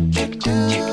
do, do, do.